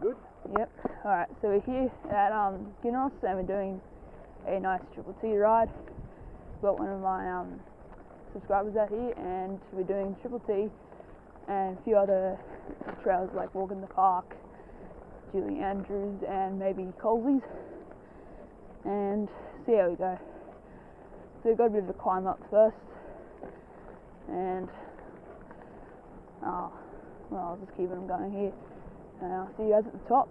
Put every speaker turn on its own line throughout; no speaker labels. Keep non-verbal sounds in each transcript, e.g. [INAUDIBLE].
Good.
Yep. Alright, so we're here at um, and we're doing a nice Triple T ride. Got one of my um, subscribers out here and we're doing Triple T and a few other trails like Walk in the Park, Julie Andrews and maybe Colsey's and see how we go. So we've got a bit of a climb up first and oh, well I'll just keep them going here and I'll see you guys at the top.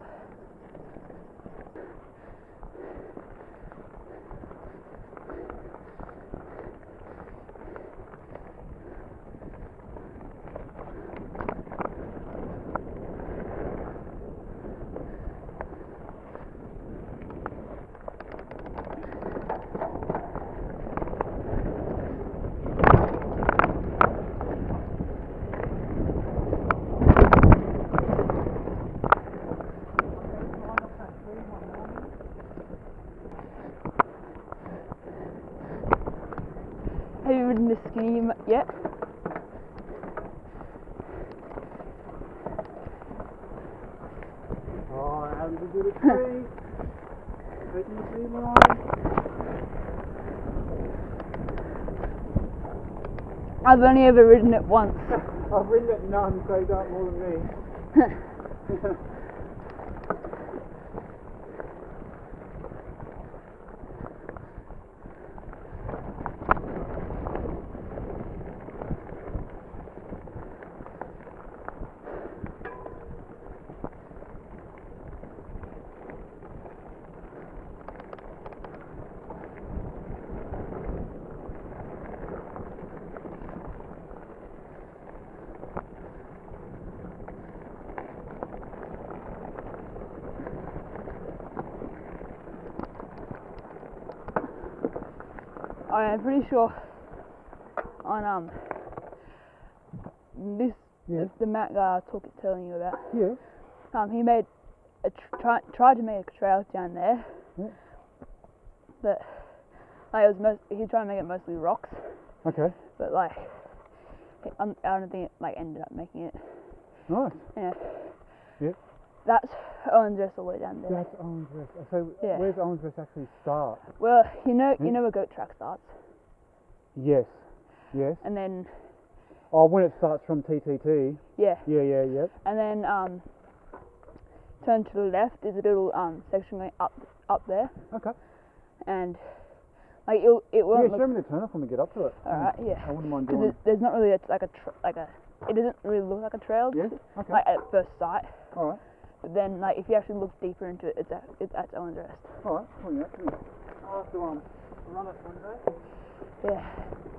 Have you ridden the skinny m- yet?
Oh, I haven't been to the tree. Taking the tree line.
I've only ever ridden it once. [LAUGHS]
I've ridden it none, so don't more than me.
I am pretty sure on um this
Yeah.
the Matt guy I was talking telling you about.
Yeah.
Um, he made a tr- try, tried to make a trail down there,
Yeah.
but like it was most he tried to make it mostly rocks,
Okay.
but like um, I don't think it like ended up making it.
Nice.
Anyway,
Yep.
that's Owen's Rest all the way down there.
That's Owens Rest. So
Yeah.
where's Owens Rest actually start?
Well, you know
Hmm?
you know where Goat Track starts,
Yes. Yes.
and then
Oh, when it starts from TTT.
yeah,
Yeah, yeah, yeah.
and then um turn to the left. There's a little um section going up up there,
Okay.
and like it it won't Yeah,
show
look
me the turn off when we get up to it.
all right. Yeah.
I wouldn't mind
because
doing.
there's not really a, like a like a it doesn't really look like a trail
Yeah. Okay.
like at first sight
All right.
But then like if you actually look deeper into it it's at it's at Owen's Rest
All right. Come on, yeah. Come here. To um run it one day.
yeah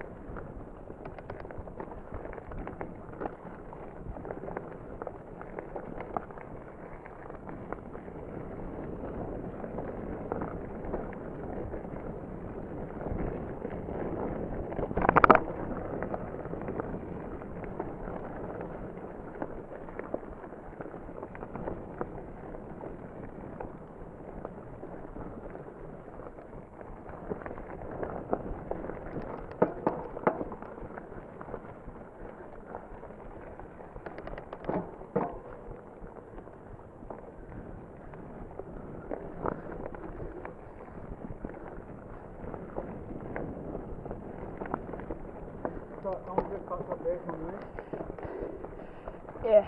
yeah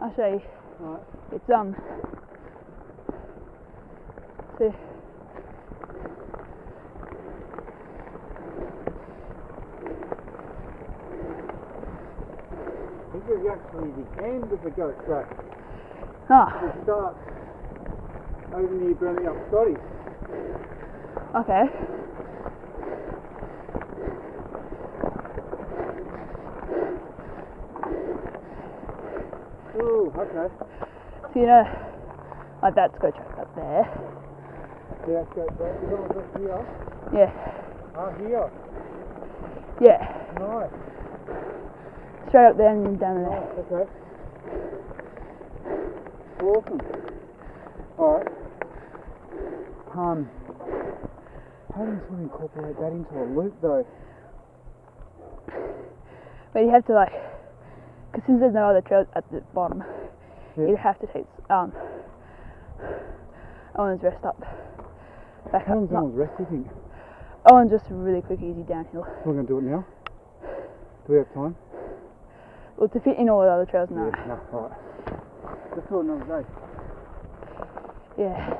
I'll show you
right.
it's um see
This is actually the end of the goat track.
ah
It starts over near Burning Up Scotty.
okay
Ooh, okay.
so you know like that's Goat Track up there
Yeah, that's goat track. Is Owens Rest here?
yeah
Ah, here.
yeah
Nice.
straight up there and then down there
Nice, okay. Awesome. Alright. Um, how do you sort of incorporate that into a loop though?
But you have to like, because since there's no other trails at the bottom, you'd have to take um, Owen's rest up. Back
How
up.
long's Owen's rest, do you think?
Owen's just a really quick, easy downhill.
We're going to do it now. Do we have time?
Well, to fit in all the other trails now.
Yeah, no, alright. Let's do it another day.
Yeah.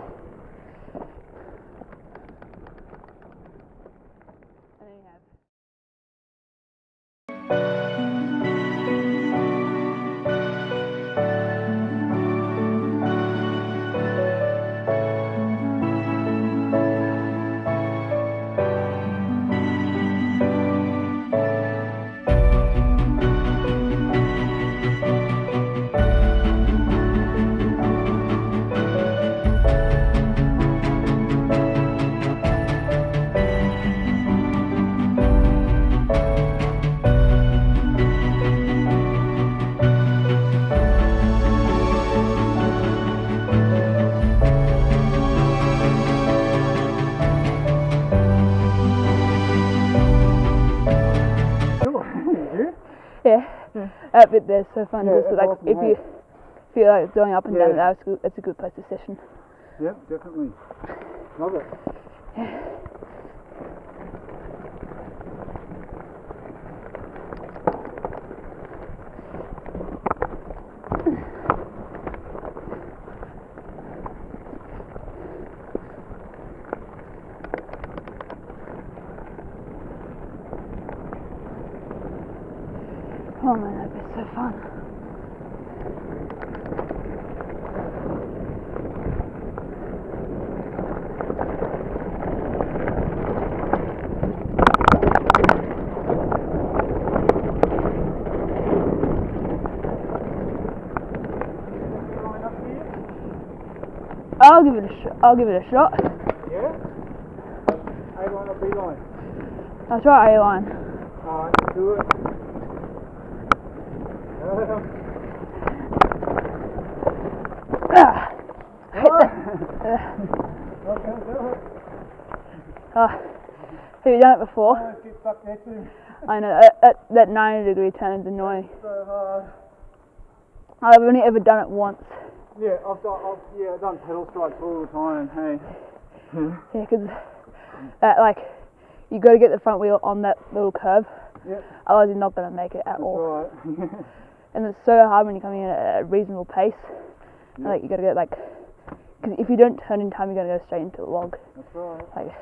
That bit there's so fun.
Yeah,
just like if you feel like going up and down,
Yeah.
that's good. That's a good place to session.
Yep, definitely. Love it.
Oh man, that bit's so fun. I'll give it a shot. I'll give it a shot.
Yeah? A line or B line?
I'll try A line.
Alright, do it.
Ah. Ah. Have you done it before?
Let's get stuck there too.
I know that, that, that 90 degree turn is annoying.
So.
I've only ever done it once.
Yeah, I've done, I've, yeah, I've done pedal strikes all the time. Hey.
Yeah, 'cause that like you got to get the front wheel on that little curve,
Yep,
otherwise you're not gonna make it at
that's
all.
right. [LAUGHS]
And it's so hard when you're coming in at a reasonable pace. Like you got to get like, because if you don't turn in time, you're gonna go straight into the log.
that's right.
Like,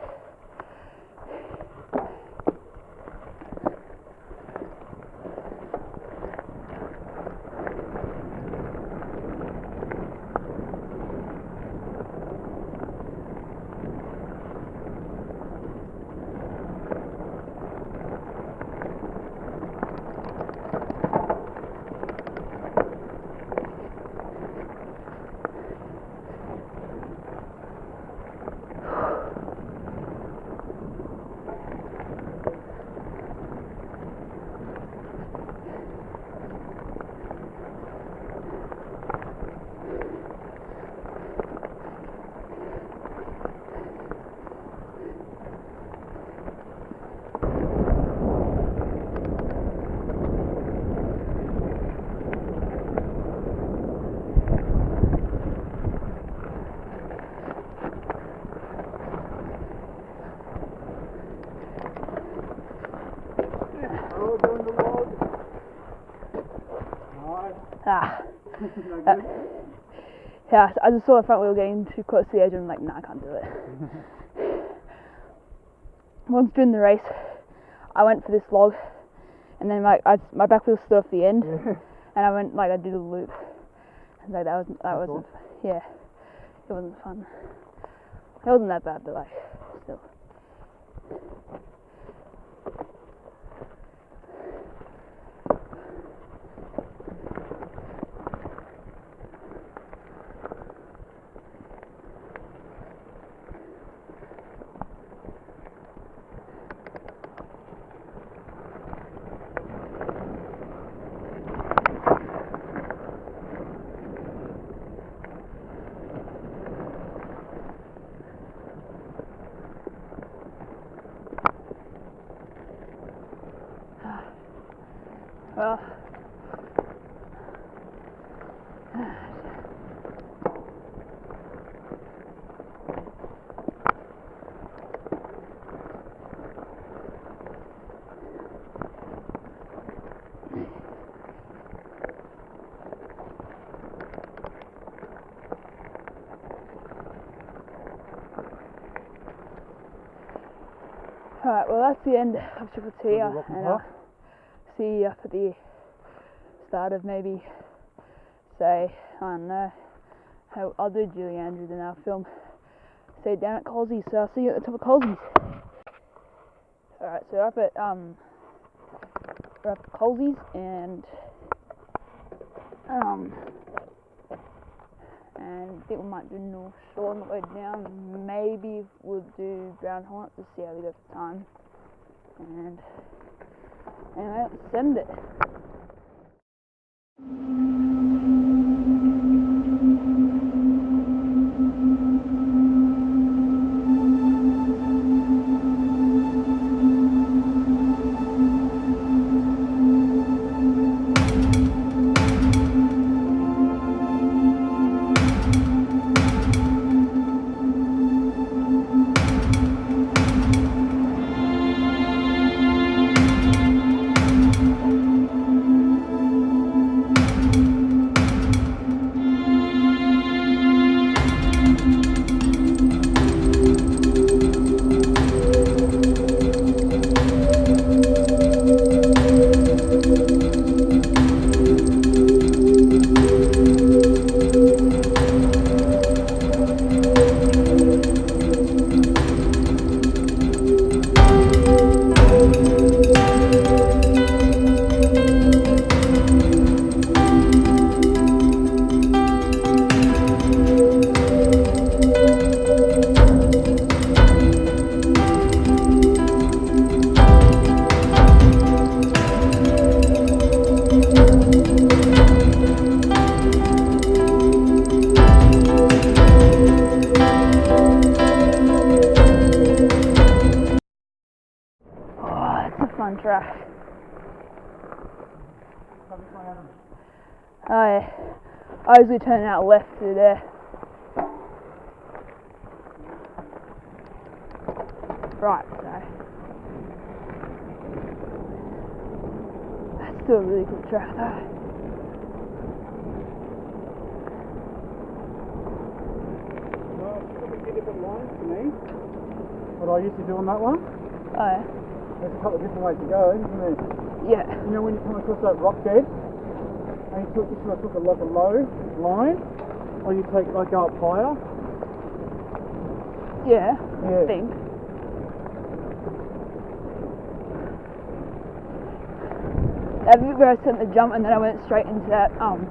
Oh, doing the log. Alright.
Ah, Uh, yeah. I just saw the front wheel getting too close to the edge, and I'm like, nah, I can't do it. [LAUGHS] Once during the race, I went for this log, and then like I, my back wheel stood off the end, and I went like I did a loop. And like that wasn't that
That's
wasn't yeah, it wasn't fun. It wasn't that bad, but like still. Well, Alright, well that's the end of Triple T, uh,
and
and
Puff.
see you up at the start of maybe, say, I don't know, how I'll do Julie Andrews in our film. Say down at Colsey's, so I'll see you at the top of Colsey's. Alright, so we're up at um, we're up at Colsey's and um, and I think we might do North Shore on the way down. Maybe we'll do Brown Hornet to see how we go for time. And anyway, send it. Oh yeah. I usually turn out left through there. Right, so. That's still a really cool track though.
Well, it's a few to. What I used to do on that one.
Oh yeah.
There's a couple of different ways to go, isn't there?
Yeah.
You know when you come across that rock bed, and you took, you sort of took a, like a low line, or you take like up higher.
Yeah.
Yeah.
I think. That bit where I sent the jump and then I went straight into that um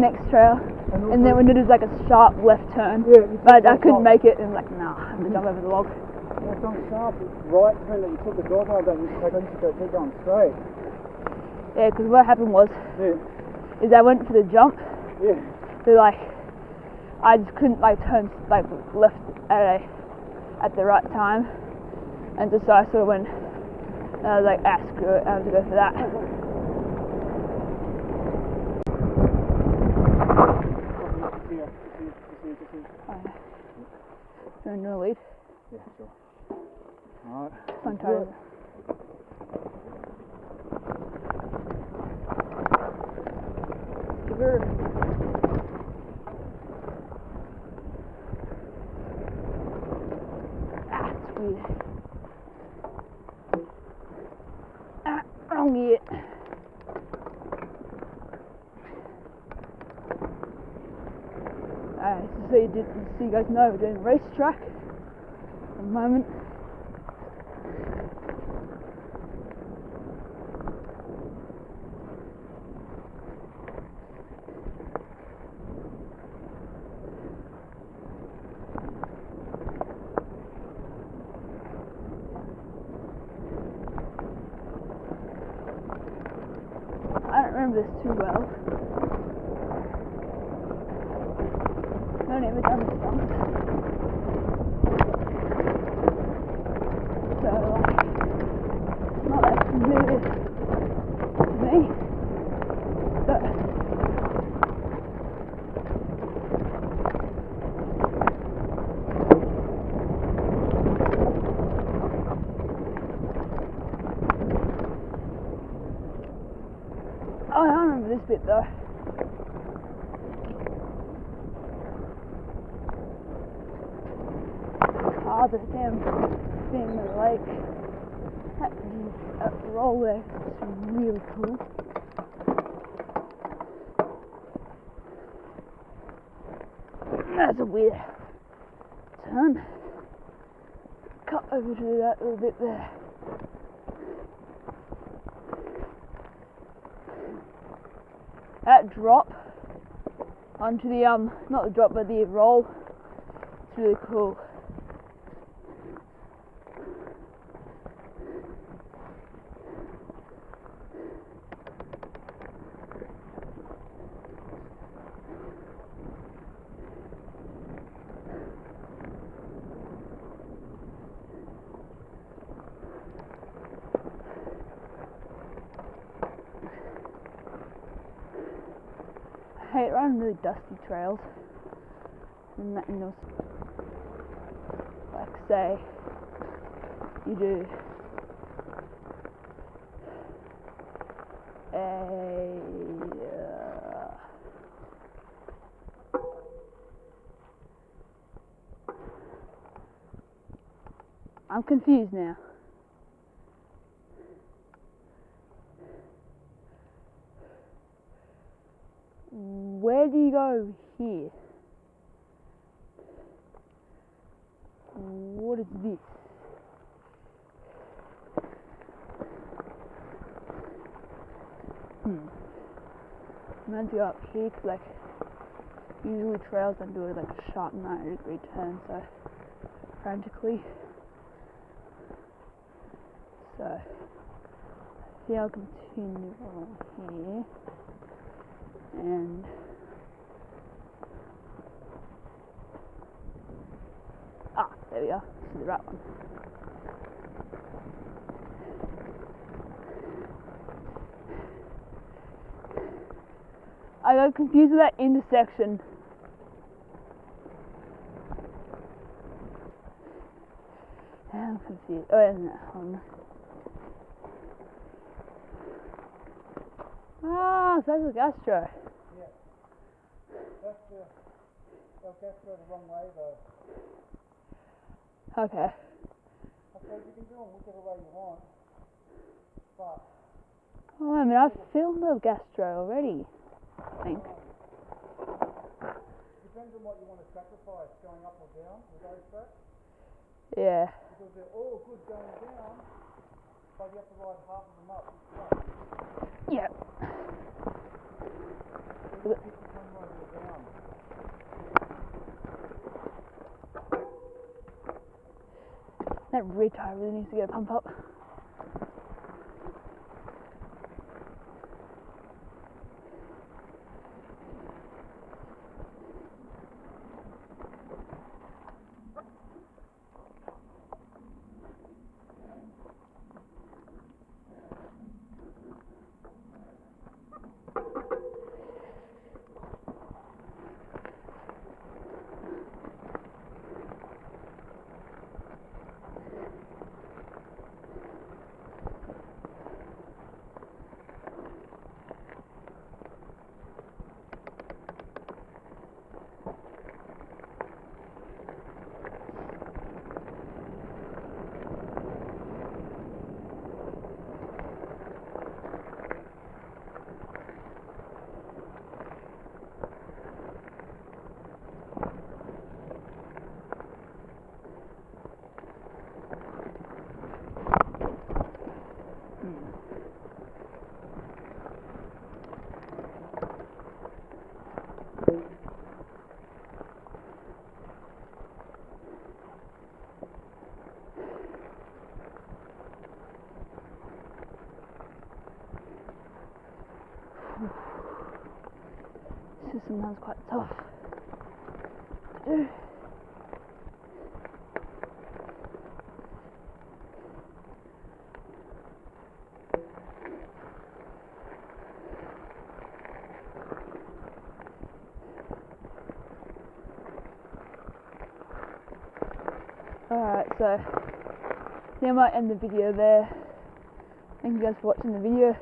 next trail.
And,
And then when it was like a sharp left turn.
yeah,
But I couldn't make it and like, nah, I'm gonna jump over the log.
It's on sharp right turn that you took the dog that you I used to go keep going straight.
Yeah, because what happened was
Yeah,
is I went for the jump,
yeah.
so like I just couldn't like turn like left at a at the right time. And just so I sort of went and I was like, ah screw it, I have to go for that.
Just just just here, just.
You're in your lead.
Yeah, sure. Let's do
time.
it.
Her Ah. Ah, wrong. Alright, so you, did, so you guys know we're doing racetrack at the moment. I don't remember this too well. I've never done this once. So, like, it's not that familiar to me. So, oh, I remember this bit though. Ah, the damn surfing the lake. That, that roll there is really cool. That's a weird turn. Cut over to that little bit there. That drop onto the um not the drop but the roll. It's really cool. Hate running really dusty trails. And that, you like say you do uh, I'm confused now. Where do you go here? What is this? Hmm. I'm to go up here 'cause, like usually trails don't do like a sharp 90 degree turn so frantically. So see I'll continue along here and ah there we are. This is the right one. I got confused with that intersection. I'm confused. Oh hold Ah, so that's a gastro.
That's the, they'll the wrong way though.
Okay.
I you can do them whichever way you want. But,
Oh, I mean, I've filmed a gastro already. I think.
depends on what you want to sacrifice, going up or down with those tracks.
Yeah.
Because they're all good going down, but you have to ride half of them up each way. So you pick the one road or down.
That rear tire really needs to get a pump up. This is sometimes quite tough to do. Alright, so I think I might end the video there. Thank you guys for watching the video.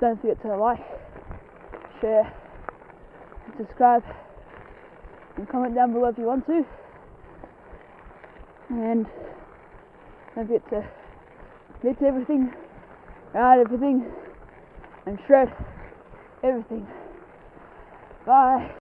Don't forget to like, share, subscribe, and comment down below if you want to. And Don't forget to mix everything, ride everything, and shred everything. Bye.